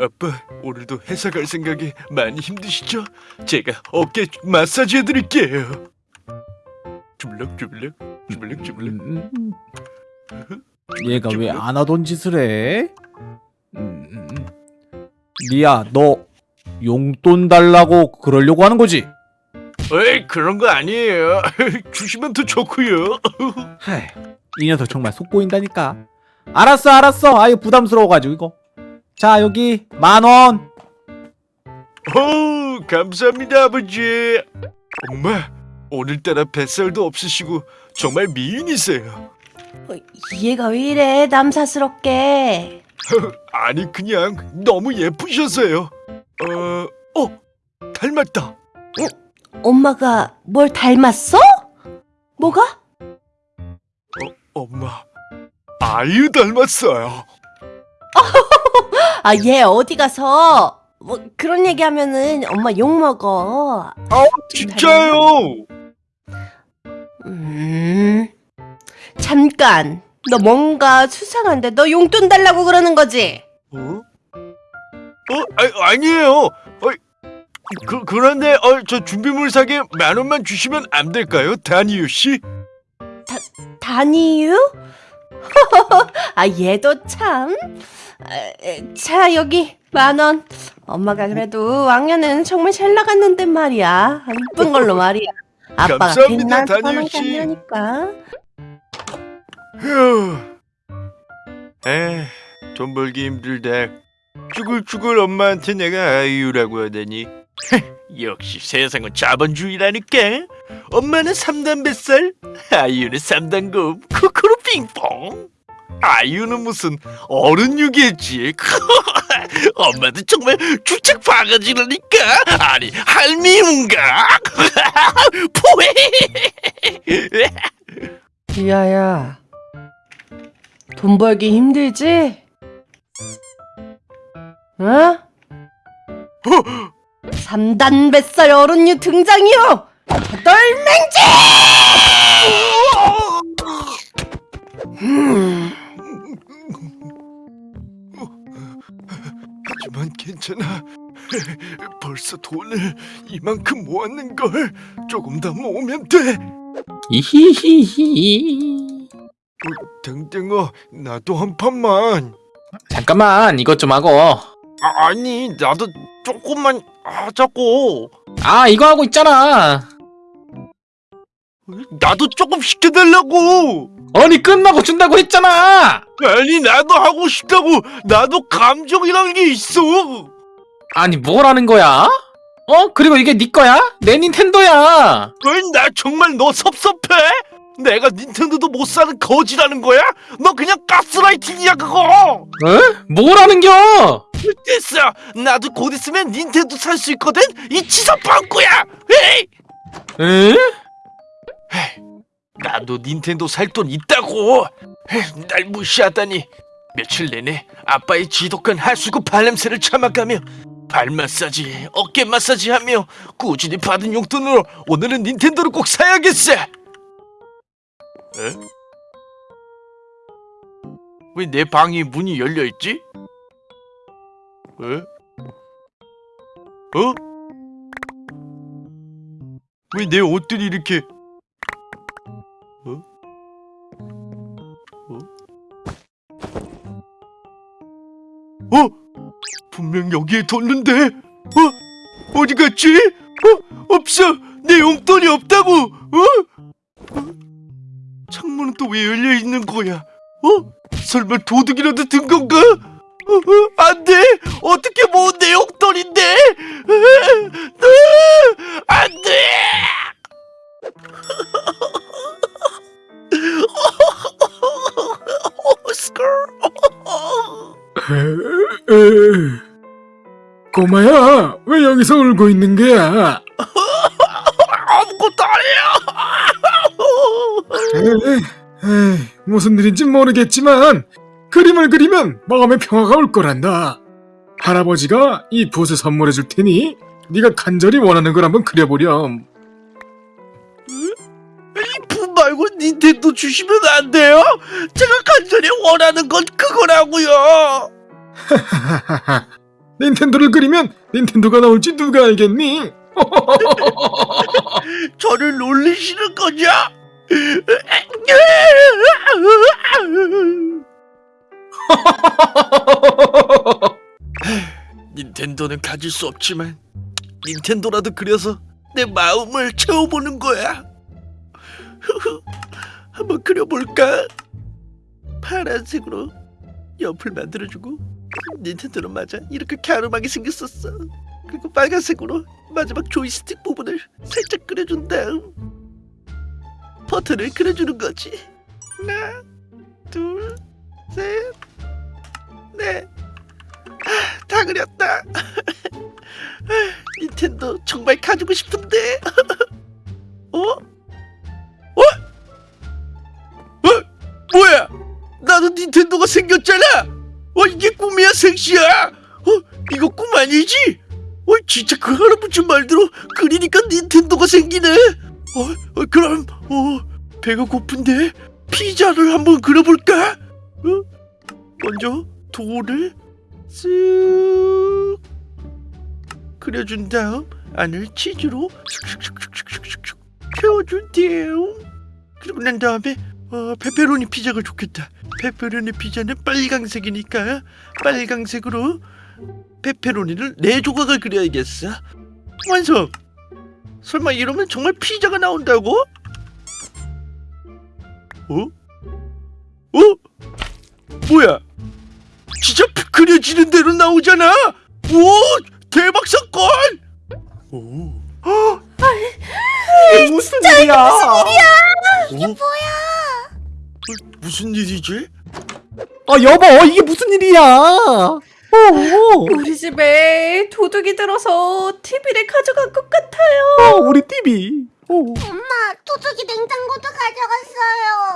아빠 오늘도 회사 갈 생각에 많이 힘드시죠? 제가 어깨 마사지 해드릴게요. 주물럭 주물럭 주물럭 주물럭. 음, 음. 얘가 왜 안 하던 짓을 해? 음, 음, 음. 리아, 너 용돈 달라고 그러려고 하는 거지? 에이 그런 거 아니에요. 주시면 더 좋고요. 하이, 이 녀석 정말 속 보인다니까. 알았어, 알았어. 아유 부담스러워가지고 이거. 자 여기 만 원. 오 감사합니다 아버지. 엄마 오늘따라 뱃살도 없으시고 정말 미인이세요. 어, 얘가 왜 이래 남사스럽게 아니 그냥 너무 예쁘셔서요. 어, 어 닮았다. 엄마가 뭘 닮았어? 뭐가? 엄마 아유 닮았어요. 아 얘 어디 가서 뭐 그런 얘기하면은 엄마 욕 먹어 아 진짜요? 음 잠깐 너 뭔가 수상한데 너 용돈 달라고 그러는 거지? 어? 어 아, 아니에요. 어, 그 그런데 어, 저 준비물 사게 만 원만 주시면 안 될까요, 다니유 씨? 다니유? 아 얘도 참. 자 여기 만 원. 엄마가 그래도 왕년에는 정말 잘 나갔는데 말이야. 이쁜 걸로 말이야. 아빠가 씨. 아니라니까. 휴. 에, 돈 벌기 힘들다. 쭈글쭈글 엄마한테 내가 아이유라고 하다니. 역시 세상은 자본주의라니까. 엄마는 3단 뱃살, 아이유는 3단 금, 쿠쿠루 핑퐁. 아이유는 무슨 어른 유기했지. 엄마도 정말 주책 바가지라니까. 아니 할미운가? 포해. 리아야, 돈 벌기 힘들지? 어? 3단 뱃살 어른유 등장이요! 덜맹지! 음, 하지만 괜찮아. 벌써 돈을 이만큼 모았는 걸 조금 더 모으면 돼. 이히히히. 댕댕아, 나도 한 판만. 잠깐만 이것 좀 하고. 아, 아니, 나도 조금만 하자고. 아 이거 하고 있잖아. 나도 조금 시켜달라고. 아니 끝나고 준다고 했잖아. 아니, 나도 하고 싶다고. 나도 감정이라는 게 있어. 아니 뭐라는 거야? 어? 그리고 이게 네 거야? 내 닌텐도야. 나 정말 너 섭섭해? 내가 닌텐도도 못 사는 거지라는 거야? 너 그냥 가스라이팅이야 그거. 에? 뭐라는겨? 됐어. 나도 곧 있으면 닌텐도 살 수 있거든. 이 치사 빵꾸야. 에이. 에? 나도 닌텐도 살 돈 있다고. 날 무시하다니. 며칠 내내 아빠의 지독한 하수구 발냄새를 참아가며 발 마사지, 어깨 마사지 하며 꾸준히 받은 용돈으로 오늘은 닌텐도를 꼭 사야겠어. 에? 왜 내 방이 문이 열려 있지? 에? 어? 왜 내 옷들이 이렇게 분명 여기에 뒀는데 어? 어디 갔지? 어? 없어 내 용돈이 없다고 어? 어? 창문은 또 왜 열려 있는 거야? 어? 설마 도둑이라도 든 건가? 어, 어, 안 돼! 어떻게 모은 내 용돈인데! 안 돼! 꼬마야, 왜 여기서 울고 있는 거야? 아무것도 아니에요! 에이, 에이, 무슨 일인지 모르겠지만 그림을 그리면 마음의 평화가 올 거란다. 할아버지가 이 붓을 선물해 줄 테니 네가 간절히 원하는 걸 한번 그려보렴. 이품 말고 닌텐도 주시면 안 돼요? 제가 간절히 원하는 건 그거라고요. 닌텐도를 그리면 닌텐도가 나올지 누가 알겠니? 저를 놀리시는 거죠? 닌텐도는 가질 수 없지만 닌텐도라도 그려서 내 마음을 채워보는 거야. 한번 그려볼까? 파란색으로 옆을 만들어주고 닌텐도는 맞아 이렇게 갸름하게 생겼었어. 그리고 빨간색으로 마지막 조이스틱 부분을 살짝 그려준 다음 버튼을 그려주는 거지. 하나, 둘, 셋, 넷. 아, 다 그렸다. 아, 닌텐도 정말 가지고 싶은데. 어? 어? 어? 뭐야? 나도 닌텐도가 생겼잖아. 어 이게 꿈이야 생시야? 어 이거 꿈 아니지? 어 진짜 그 할아버지 말대로 그리니까 닌텐도가 생기네. 어, 어 그럼 어 배가 고픈데 피자를 한번 그려볼까? 어? 먼저 돌을 쓱 그려준 다음 안을 치즈로 슉슉슉슉슉슉슉 채워준 다음 그리고 난 다음에 어, 페페로니 피자가 좋겠다. 페페로니 피자는 빨강색이니까 빨강색으로 페페로니를 네 조각을 그려야겠어. 완성. 설마 이러면 정말 피자가 나온다고? 어? 어? 뭐야? 진짜 피- 그려지는 대로 나오잖아. 오, 대박 사건. 오. 이게 무슨 일이야? 이게 뭐야? 무슨 일이지? 아 여보 이게 무슨 일이야? 어. 우리 집에 도둑이 들어서 TV를 가져간 것 같아요. 어, 우리 TV. 어. 엄마, 도둑이 냉장고도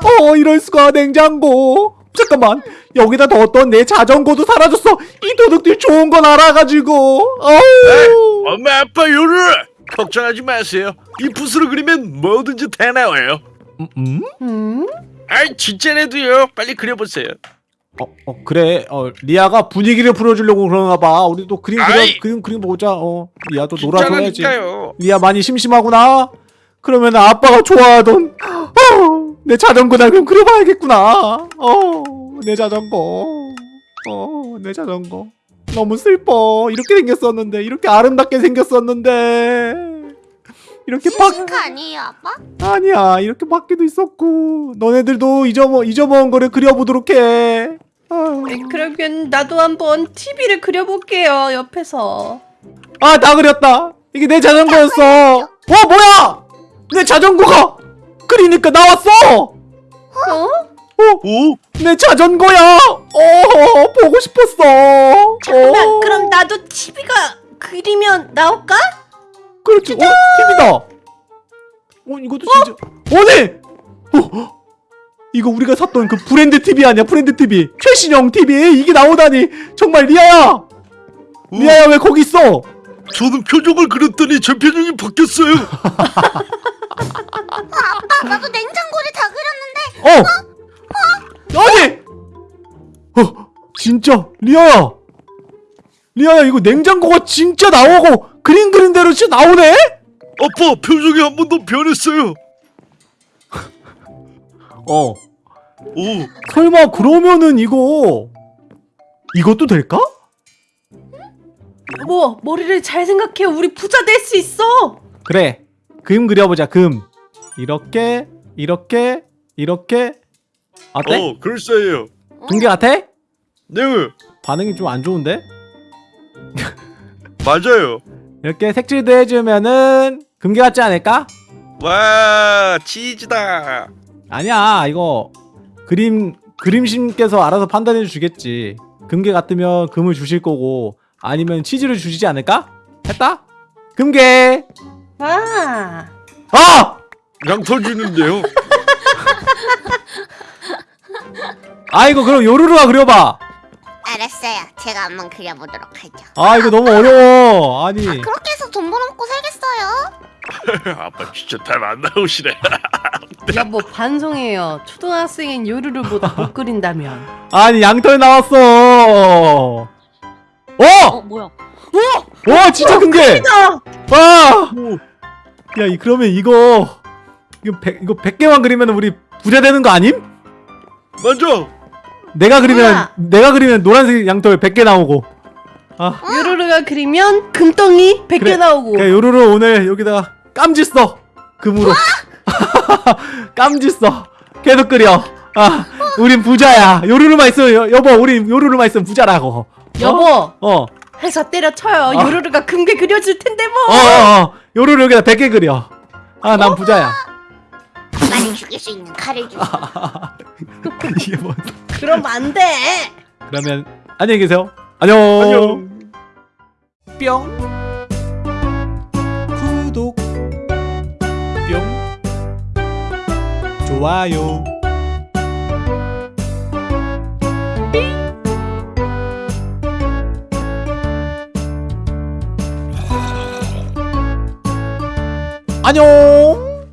가져갔어요. 어 이럴 수가 냉장고. 잠깐만 여기다 뒀던 내 자전거도 사라졌어. 이 도둑들 좋은 건 알아가지고. 어우. 엄마 아빠 요르 걱정하지 마세요. 이 붓으로 그리면 뭐든지 다 나와요. 음, 음? 음? 아이 진짜라고요. 빨리 그려보세요. 어, 어 그래. 어 리아가 분위기를 풀어주려고 그러나 봐. 우리도 그림 그려 아이. 그림 그림 보자. 어 리아도 놀아줘야지. 진짜라니까요. 리아 많이 심심하구나. 그러면 아빠가 좋아하던 어, 내 자전거나 그럼 그려봐야겠구나. 어, 내 자전거. 어, 내 자전거. 너무 슬퍼. 이렇게 생겼었는데, 이렇게 아름답게 생겼었는데. 이렇게 바 싱크 아니에요, 아빠? 아니야. 이렇게 밖에도 있었고. 너네들도 잊어먹 잊어먹은 거를 그려보도록 해. 아, 네, 그러면 나도 한번 TV를 그려볼게요. 옆에서. 아, 다 그렸다. 이게 내 자전거였어. 어, 뭐야? 내 자전거가 그리니까 나왔어. 어? 오, 내 자전거야! 어, 보고 싶었어. 잠깐만, 어. 그럼 나도 TV가 그리면 나올까? 그렇지. 어, TV다. 어, 이것도 진짜. 어네. 어, 이거 우리가 샀던 그 브랜드 TV 아니야? 브랜드 TV. 최신형 TV. 이게 나오다니. 정말 리아야. 오, 리아야 왜 거기 있어? 저는 표정을 그렸더니 제 표정이 바뀌었어요. 아빠, 나도 냉장고를 다 그렸는데. 어. 아니. 어, 진짜 리아야. 리아야 이거 냉장고가 진짜 나오고 그림 그린 대로 진짜 나오네? 아빠 표정이 한번더 변했어요. 어. 오, 설마 그러면은 이거 이것도 될까? 뭐 머리를 잘 생각해. 우리 부자 될 수 있어. 그래 금 그려보자 금 이렇게 이렇게 이렇게 어때? 어, 글쎄요. 금괴 같아? 네, 반응이 좀 안 좋은데? 맞아요. 이렇게 색칠도 해주면은 금괴 같지 않을까? 와, 치즈다. 아니야 이거 그림 그림신께서 알아서 판단해 주겠지 금괴 같으면 금을 주실 거고 아니면 치즈를 주시지 않을까? 했다? 금괴 아. 아! 양털 주는데요. 아이고 그럼 요루루가 그려봐 알았어요. 제가 한번 그려보도록 하죠. 아 이거 너무 어려워 아니 그렇게 해서 돈 벌어먹고 살겠어요. 아빠 진짜 잘안 나오시네. 여보 반성해요. 초등학생인 요루루보다 못 그린다면. 아니 양털 나왔어 어! 어 뭐야? 와 진짜 큰 게 와! 야 이, 그러면 이거 이거 100, 이거 100개만 그리면 우리 부자 되는 거 아님? 맞아 내가 그리면 우와. 내가 그리면 노란색 양털 100개 나오고. 아. 요루루가 그리면 금덩이 100개 그래. 나오고. 그래 요루루 오늘 여기다가 깜지 써 금으로. 깜지 써 계속 그려. 아 우린 부자야. 요루루만 있으면 여, 여보 우린 요루루만 있으면 부자라고. 여보. 어어어 회사 때려쳐요. 아. 요루루가 금괴 그려줄 텐데 뭐. 어, 어. 요루루 여기다 100개 그려. 아난 부자야 많이 죽일 수 있는 칼을 주세요. 이게 뭔 그럼 안 돼. 그러면 안녕히 계세요. 안녕. 안녕. 뿅. 구독. 뿅. 좋아요. 안녕